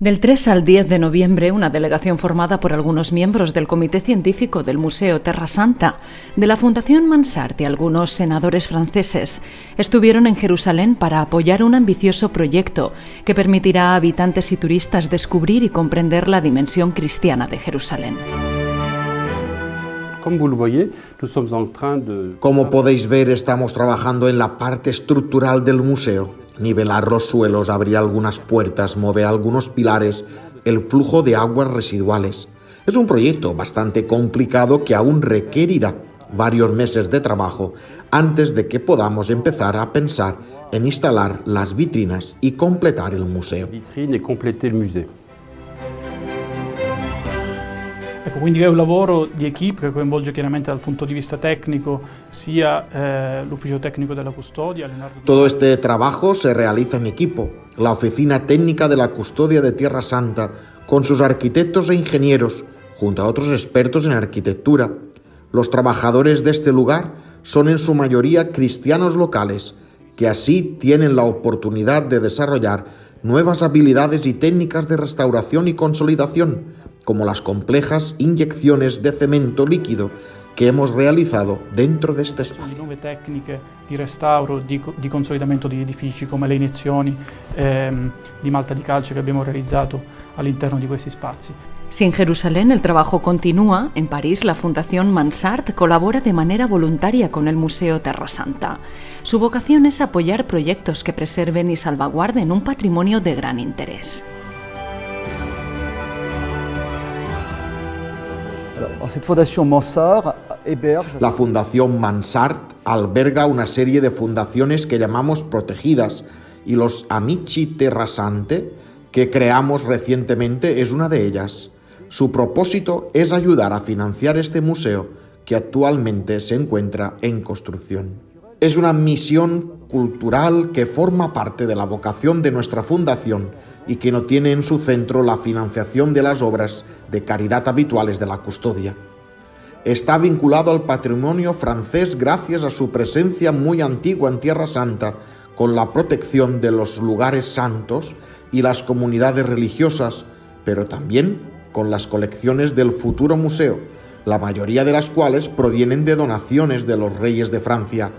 Del 3 al 10 de noviembre, una delegación formada por algunos miembros del Comité Científico del Museo Terra Santa, de la Fundación Mansart y algunos senadores franceses estuvieron en Jerusalén para apoyar un ambicioso proyecto que permitirá a habitantes y turistas descubrir y comprender la dimensión cristiana de Jerusalén. Como podéis ver, estamos trabajando en la parte estructural del museo nivelar los suelos, abrir algunas puertas, mover algunos pilares, el flujo de aguas residuales. Es un proyecto bastante complicado que aún requerirá varios meses de trabajo antes de que podamos empezar a pensar en instalar las vitrinas y completar el museo. Ecco, quindi è un lavoro di equipe che coinvolge chiaramente dal punto di vista tecnico sia eh, l'ufficio tecnico della custodia. Leonardo... Todo este trabajo se realiza en equipo. La oficina técnica de la custodia de Tierra Santa, con sus arquitectos e ingenieros, junto a otros expertos en arquitectura. Los trabajadores de este lugar son en su mayoría cristianos locales, que así tienen la oportunidad de desarrollar nuevas habilidades y técnicas de restauración y consolidación como las complejas inyecciones de cemento líquido que hemos realizado dentro de este espacio. Nuove tecniche di restauro, di, di consolidamento di edifici, come le iniezioni ehm, di malta di calce che abbiamo realizzato all'interno di questi spazi. Si en Jerusalén el trabajo continúa, en París la Fundación Mansart colabora de manera voluntaria con el Museo Terra Santa. Su vocación es apoyar proyectos que preserven y salvaguarden un patrimonio de gran interés. La Fundación Mansart alberga una serie de fundaciones que llamamos protegidas y los Amici Terrasante, que creamos recientemente, es una de ellas. Su propósito es ayudar a financiar este museo que actualmente se encuentra en construcción. Es una misión cultural que forma parte de la vocación de nuestra fundación y que no tiene en su centro la financiación de las obras de caridad habituales de la custodia. Está vinculado al patrimonio francés gracias a su presencia muy antigua en Tierra Santa, con la protección de los lugares santos y las comunidades religiosas, pero también con las colecciones del futuro museo, la mayoría de las cuales provienen de donaciones de los reyes de Francia.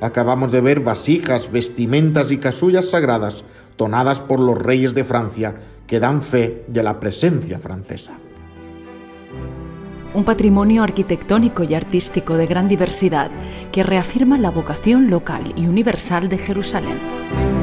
Acabamos de ver vasijas, vestimentas y casullas sagradas donadas por los reyes de Francia que dan fe de la presencia francesa. Un patrimonio arquitectónico y artístico de gran diversidad que reafirma la vocación local y universal de Jerusalén.